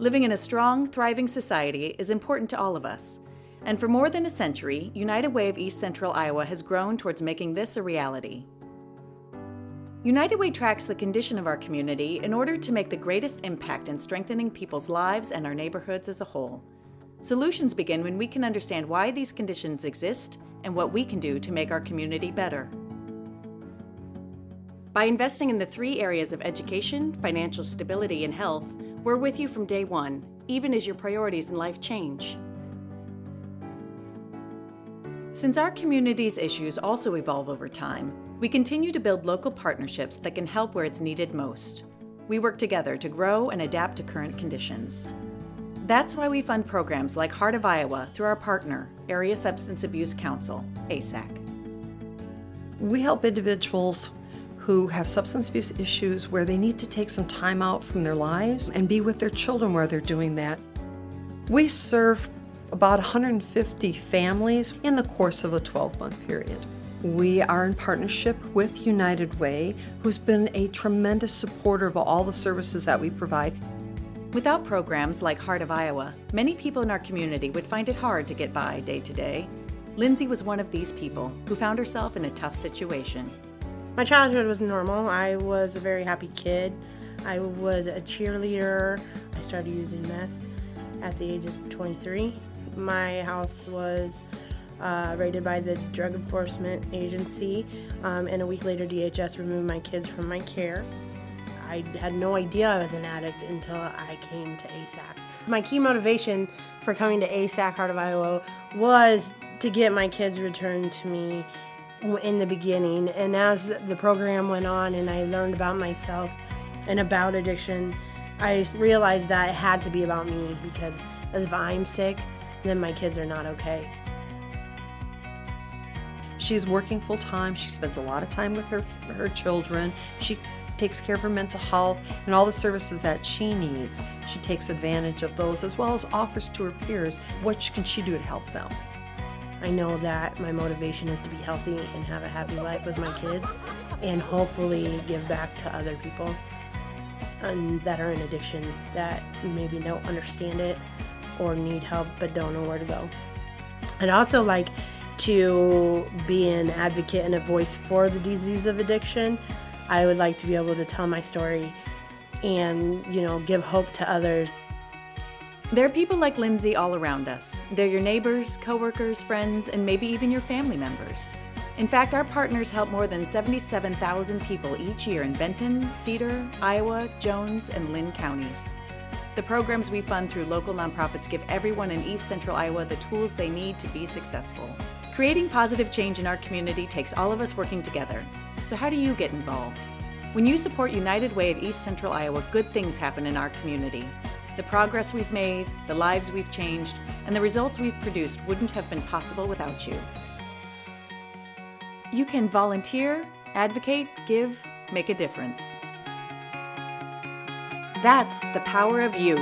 Living in a strong, thriving society is important to all of us. And for more than a century, United Way of East Central Iowa has grown towards making this a reality. United Way tracks the condition of our community in order to make the greatest impact in strengthening people's lives and our neighborhoods as a whole. Solutions begin when we can understand why these conditions exist and what we can do to make our community better. By investing in the three areas of education, financial stability, and health, we're with you from day one, even as your priorities in life change. Since our community's issues also evolve over time, we continue to build local partnerships that can help where it's needed most. We work together to grow and adapt to current conditions. That's why we fund programs like Heart of Iowa through our partner, Area Substance Abuse Council, ASAC. We help individuals who have substance abuse issues where they need to take some time out from their lives and be with their children while they're doing that. We serve about 150 families in the course of a 12-month period. We are in partnership with United Way, who's been a tremendous supporter of all the services that we provide. Without programs like Heart of Iowa, many people in our community would find it hard to get by day to day. Lindsay was one of these people who found herself in a tough situation. My childhood was normal. I was a very happy kid. I was a cheerleader. I started using meth at the age of 23. My house was uh, raided by the Drug Enforcement Agency, um, and a week later, DHS removed my kids from my care. I had no idea I was an addict until I came to ASAC. My key motivation for coming to ASAC Heart of Iowa was to get my kids returned to me in the beginning. And as the program went on and I learned about myself and about addiction, I realized that it had to be about me because if I'm sick, then my kids are not okay. She's working full time. She spends a lot of time with her, her children. She takes care of her mental health and all the services that she needs. She takes advantage of those as well as offers to her peers what can she do to help them. I know that my motivation is to be healthy and have a happy life with my kids and hopefully give back to other people um, that are in addiction that maybe don't understand it or need help but don't know where to go. I'd also like to be an advocate and a voice for the disease of addiction I would like to be able to tell my story and, you know, give hope to others. There are people like Lindsay all around us. They're your neighbors, coworkers, friends, and maybe even your family members. In fact, our partners help more than 77,000 people each year in Benton, Cedar, Iowa, Jones, and Linn counties. The programs we fund through local nonprofits give everyone in East Central Iowa the tools they need to be successful. Creating positive change in our community takes all of us working together. So how do you get involved? When you support United Way of East Central Iowa, good things happen in our community. The progress we've made, the lives we've changed, and the results we've produced wouldn't have been possible without you. You can volunteer, advocate, give, make a difference. That's the power of you.